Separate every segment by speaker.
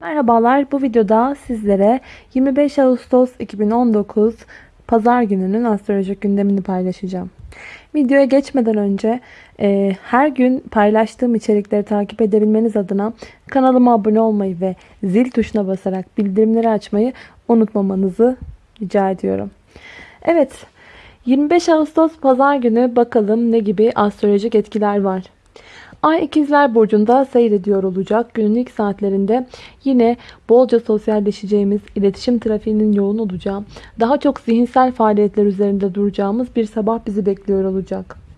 Speaker 1: Merhabalar bu videoda sizlere 25 Ağustos 2019 Pazar gününün astrolojik gündemini paylaşacağım. Videoya geçmeden önce e, her gün paylaştığım içerikleri takip edebilmeniz adına kanalıma abone olmayı ve zil tuşuna basarak bildirimleri açmayı unutmamanızı rica ediyorum. Evet 25 Ağustos Pazar günü bakalım ne gibi astrolojik etkiler var. Ay ikizler burcunda seyrediyor olacak. Günün ilk saatlerinde yine bolca sosyalleşeceğimiz, iletişim trafiğinin yoğun olacağı, daha çok zihinsel faaliyetler üzerinde duracağımız bir sabah bizi bekliyor olacak.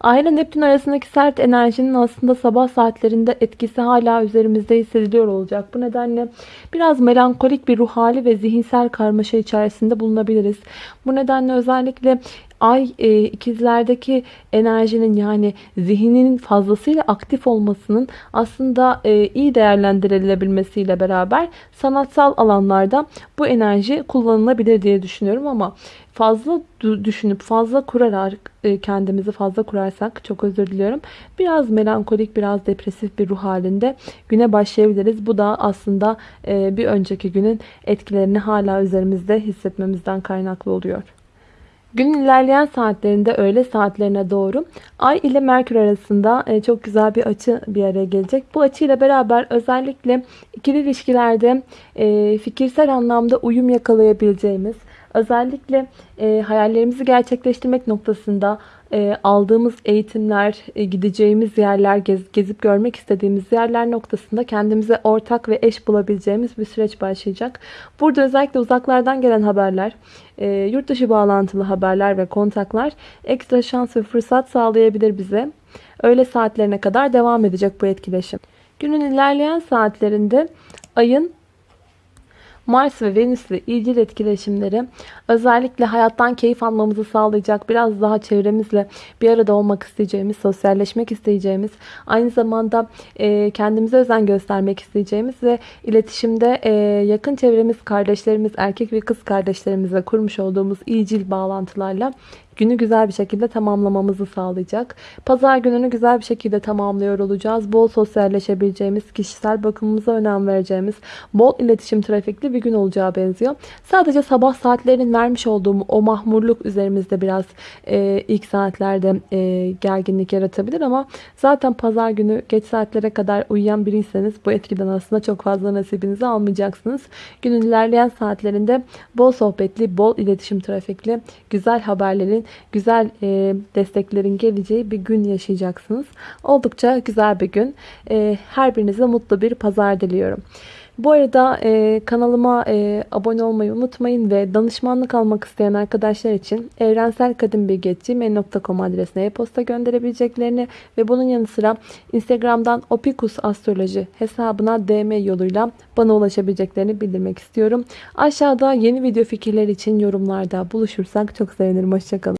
Speaker 1: Ay ile Neptün arasındaki sert enerjinin aslında sabah saatlerinde etkisi hala üzerimizde hissediliyor olacak. Bu nedenle biraz melankolik bir ruh hali ve zihinsel karmaşa içerisinde bulunabiliriz. Bu nedenle özellikle Ay e, ikizlerdeki enerjinin yani zihninin fazlasıyla aktif olmasının aslında e, iyi değerlendirilebilmesiyle beraber sanatsal alanlarda bu enerji kullanılabilir diye düşünüyorum ama fazla düşünüp fazla kurarak e, kendimizi fazla kurarsak çok özür diliyorum. Biraz melankolik biraz depresif bir ruh halinde güne başlayabiliriz. Bu da aslında e, bir önceki günün etkilerini hala üzerimizde hissetmemizden kaynaklı oluyor. Günün ilerleyen saatlerinde öğle saatlerine doğru Ay ile Merkür arasında e, çok güzel bir açı bir araya gelecek. Bu açıyla beraber özellikle ikili ilişkilerde fikirsel anlamda uyum yakalayabileceğimiz, özellikle e, hayallerimizi gerçekleştirmek noktasında e, aldığımız eğitimler, e, gideceğimiz yerler, gez, gezip görmek istediğimiz yerler noktasında kendimize ortak ve eş bulabileceğimiz bir süreç başlayacak. Burada özellikle uzaklardan gelen haberler, e, yurt dışı bağlantılı haberler ve kontaklar ekstra şans ve fırsat sağlayabilir bize. Öğle saatlerine kadar devam edecek bu etkileşim. Günün ilerleyen saatlerinde ayın Mars ve Venüs ile ilgili etkileşimleri özellikle hayattan keyif almamızı sağlayacak biraz daha çevremizle bir arada olmak isteyeceğimiz, sosyalleşmek isteyeceğimiz, aynı zamanda e, kendimize özen göstermek isteyeceğimiz ve iletişimde e, yakın çevremiz, kardeşlerimiz, erkek ve kız kardeşlerimizle kurmuş olduğumuz iyicil bağlantılarla günü güzel bir şekilde tamamlamamızı sağlayacak. Pazar gününü güzel bir şekilde tamamlıyor olacağız. Bol sosyalleşebileceğimiz, kişisel bakımımıza önem vereceğimiz, bol iletişim trafikli bir gün olacağı benziyor. Sadece sabah saatlerinin vermiş olduğum o mahmurluk üzerimizde biraz e, ilk saatlerde e, gerginlik yaratabilir ama zaten pazar günü geç saatlere kadar uyuyan biriyseniz bu etkiden aslında çok fazla nasibinizi almayacaksınız. Günün ilerleyen saatlerinde bol sohbetli, bol iletişim trafikli, güzel haberlerin güzel e, desteklerin geleceği bir gün yaşayacaksınız. Oldukça güzel bir gün. E, her birinize mutlu bir pazar diliyorum. Bu arada e, kanalıma e, abone olmayı unutmayın ve danışmanlık almak isteyen arkadaşlar için evrenselkadınbilgi.gmail.com adresine e-posta gönderebileceklerini ve bunun yanı sıra Instagram'dan opikus astroloji hesabına DM yoluyla bana ulaşabileceklerini bildirmek istiyorum. Aşağıda yeni video fikirler için yorumlarda buluşursak çok sevinirim. Hoşçakalın.